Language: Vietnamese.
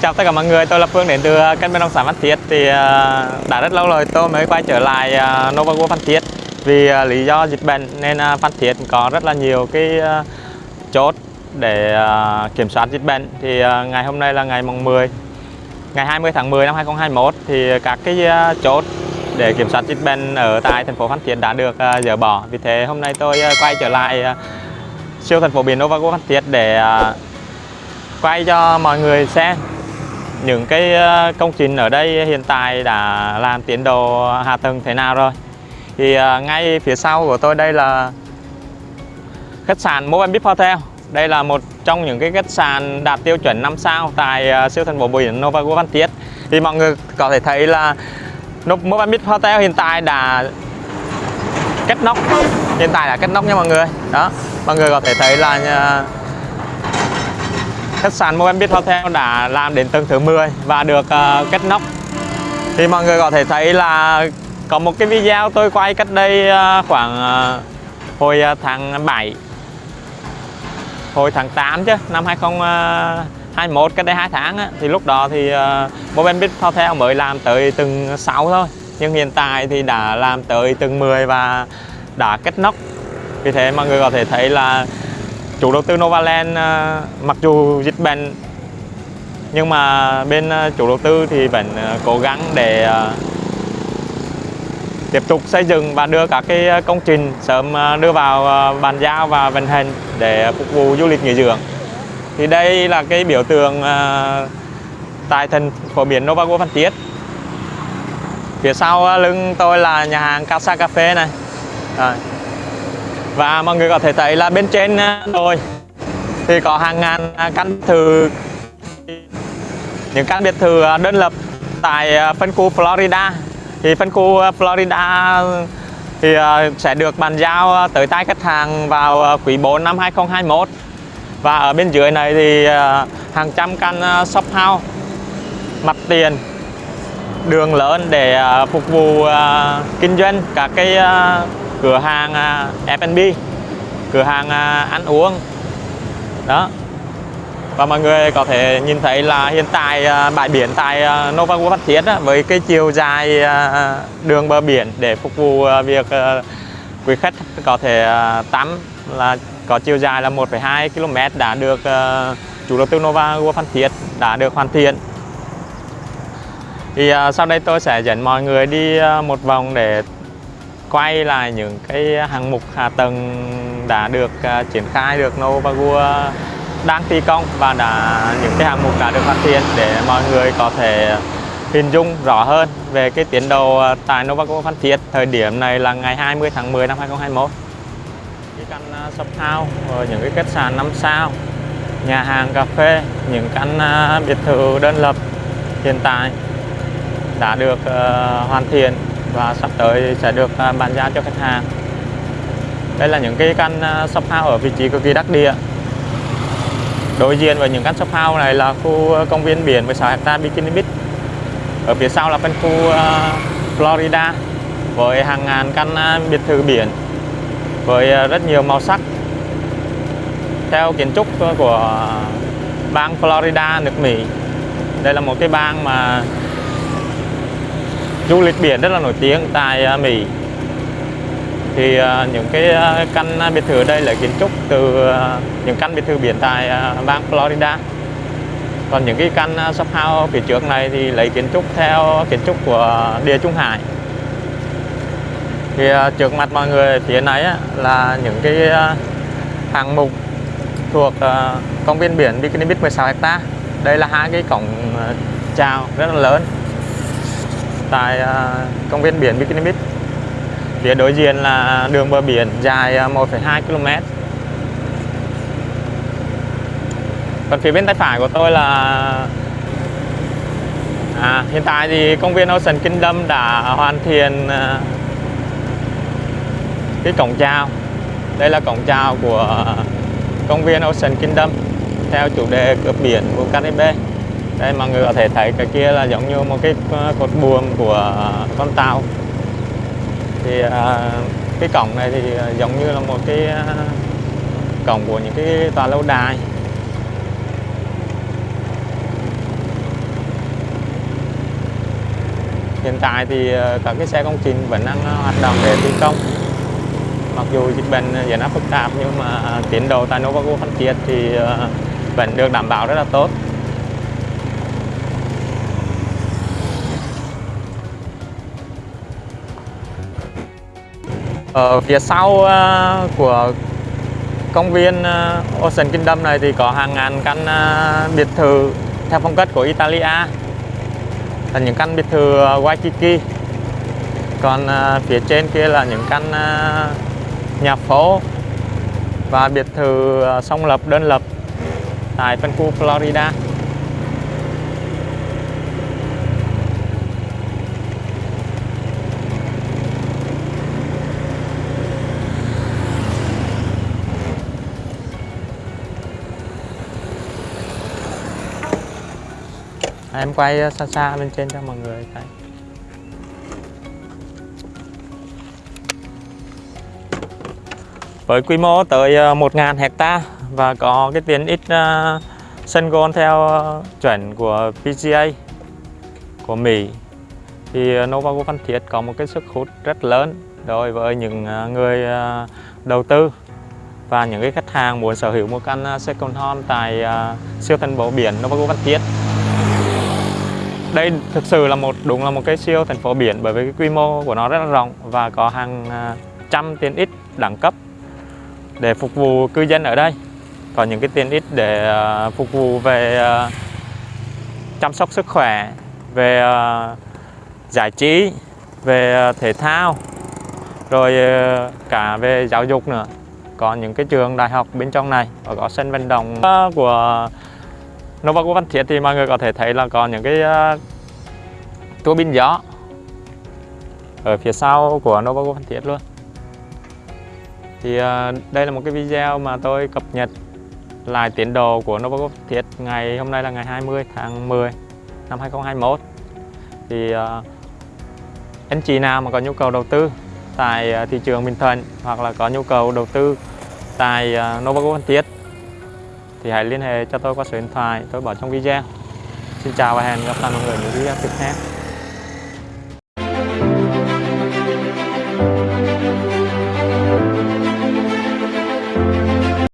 chào tất cả mọi người, tôi là Phương đến từ kênh bất động sản Phan Thiết. Thì à, đã rất lâu rồi tôi mới quay trở lại à, Nova World Phan Thiết. Vì à, lý do dịch bệnh nên Phan Thiết có rất là nhiều cái chốt để kiểm soát dịch bệnh. Thì ngày hôm nay là ngày mùng 10 ngày 20 tháng 10 năm 2021 thì các cái chốt để kiểm soát dịch bệnh ở tại thành phố Phan Thiết đã được dỡ bỏ. Vì thế hôm nay tôi quay trở lại siêu thành phố biển Nova World Phan Thiết để quay cho mọi người xem những cái ờ, công trình ở đây hiện tại đã làm tiến độ hạ tầng thế nào rồi? Thì ờ, ngay phía sau của tôi đây là khách sạn Movenpick Hotel. Đây là một trong những cái khách sạn đạt tiêu chuẩn 5 sao tại ờ, siêu thành phố biển Nova World Phan Thiết. Thì mọi người có thể thấy là Movenpick Hotel hiện tại đã kết nóc. Hiện tại là kết nóc nha mọi người. Đó, mọi người có thể thấy là khách sạn Movenpick Hotel đã làm đến tầng thứ 10 và được uh, kết nóc. Thì mọi người có thể thấy là có một cái video tôi quay cách đây uh, khoảng uh, hồi uh, tháng 7 hồi tháng 8 chứ năm 2021 cách đây 2 tháng á, thì lúc đó thì uh, Movenpick Hotel mới làm tới tầng 6 thôi nhưng hiện tại thì đã làm tới tầng 10 và đã kết nóc. Vì thế mọi người có thể thấy là chủ đầu tư Novaland ờ, mặc dù dịch bệnh, nhưng mà bên ờ, chủ đầu tư thì vẫn ờ, cố gắng để tiếp tục xây dựng và đưa các cái công trình sớm đưa vào bàn giao và vận hành để phục vụ du lịch nghỉ dưỡng. Thì đây là cái biểu tượng tại thành phố biển Nova Phan Thiết. Phía sau lưng tôi là nhà hàng Casa Cafe này. Rồi và mọi người có thể thấy là bên trên ờ, đồi thì có hàng ngàn à, căn thự. Những căn biệt thự ờ, đơn lập tại ờ, phân khu Florida. Thì phân khu Florida, thì sẽ được bàn giao tới tay khách hàng vào quý 4 năm 2021 và ở bên dưới này thì hàng trăm căn shop house, mặt tiền, đường lớn để phục vụ kinh doanh các cái cửa hàng à, F&B cửa hàng à, ăn uống. Đó. Và mọi người có thể nhìn thấy là hiện tại à, bãi biển tại Nova World Phan Thiết với cái chiều dài đường bờ biển để phục vụ việc quý khách có thể tắm là có chiều dài là 1,2 km đã được chủ đầu tư Nova World Phan Thiết đã được hoàn thiện. Thì sau đây tôi sẽ dẫn mọi người đi một vòng để quay lại những cái hạng mục hạ tầng đã được uh, triển khai được Novagua đang thi công và đã những cái hạng mục đã được hoàn thiện để mọi người có thể hình dung rõ hơn về cái tiến độ à, tại Novago Phan Thiết. Thời điểm này là ngày 20 tháng 10 năm 2021 cái căn shop house những cái khách sạn 5 sao nhà hàng cà phê những căn à, biệt thự đơn lập hiện tại đã được uh, hoàn thiện và sắp tới sẽ được à, bàn giao cho khách hàng. Đây là những cái căn à, shop house ở vị trí cực kỳ đắc địa. Đối diện với những căn shop house này là khu à, công viên biển 16 hecta Bikini Beach ở phía sau là phân khu Florida với hàng ngàn căn biệt thự biển với rất nhiều màu sắc. Theo kiến trúc của bang Florida, nước Mỹ, đây là một cái bang mà du lịch biển rất là nổi tiếng tại à, Mỹ. Thì à, những cái à, căn biệt thự ở đây là kiến trúc từ những căn biệt thự biển tại bang Florida. Còn những cái căn shop house phía trước này thì lấy kiến trúc theo kiến trúc của địa Trung Hải. Thì trước mặt mọi người phía này là những cái hạng mục thuộc công viên biển Bikini Beach 16 hecta. Đây là hai cái cổng chào rất là lớn tại à, công viên biển Bikini Beach. Phía đối diện là đường bờ biển dài à, 1,2 km. Còn phía bên tay phải của tôi là à, hiện tại thì công viên Ocean Kingdom đã hoàn thiện à, cái cổng chào. Đây là cổng chào của công viên Ocean Kingdom theo chủ đề cướp biển của Caribe đây, mọi người có thể thấy cái kia là giống như một cái ờ, cột buồm của ờ, con tàu. Thì ờ, cái cổng này thì giống như là một cái cổng của những cái tòa lâu đài. Hiện tại thì các cái xe công trình vẫn đang hoạt động để thi công. Mặc dù dịch bệnh diễn ra phức tạp nhưng mà tiến độ tại Novago Phan Thiết thì vẫn được đảm bảo rất là tốt. Ở phía sau ờ, của công viên ờ, Ocean Kingdom này thì có hàng ngàn căn biệt thự theo phong cách của Italia. Là những căn biệt thự Waikiki. Còn phía trên kia là những căn nhà phố và biệt thự song lập, đơn lập tại phân khu Florida. À, em quay ờ, xa xa lên trên cho mọi người thấy. Với quy mô tới ờ, 1.000 hecta và có cái tiến ích ờ, sân golf theo chuẩn của PGA của Mỹ. Thì ờ, Novago Phan Thiết có một cái sức hút rất lớn đối với những người đầu tư và những cái khách hàng muốn sở hữu một căn second home tại siêu thành phố biển Novago Phan Thiết đây thực sự là một, đúng là một cái siêu thành phố biển bởi vì cái quy mô của nó rất là rộng và có hàng à, trăm tiện ích đẳng cấp để phục vụ cư dân ở đây. Có những cái tiện ích để à, phục vụ về à, chăm sóc sức khỏe, về giải trí, về thể thao, rồi cả về giáo dục nữa. Có những cái trường đại học bên trong này, và có sân vận động của Nova của Văn Phan Thiết thì mọi người có thể thấy là có những cái à, uh, tua bin gió ở phía sau của Nova của Văn Thiết luôn. Thì uh, đây là một cái video mà tôi cập nhật lại tiến độ của Novago Văn Thiết ngày hôm nay là ngày 20 tháng 10 năm 2021 thì uh, anh chị nào mà có nhu cầu đầu tư tại uh, thị trường Bình Thuận hoặc là có nhu cầu đầu tư tại uh, Novago Phan Thiết thì hãy liên hệ cho tôi qua số điện thoại, tôi bỏ trong video. Xin chào và hẹn gặp lại mọi người những video tiếp theo.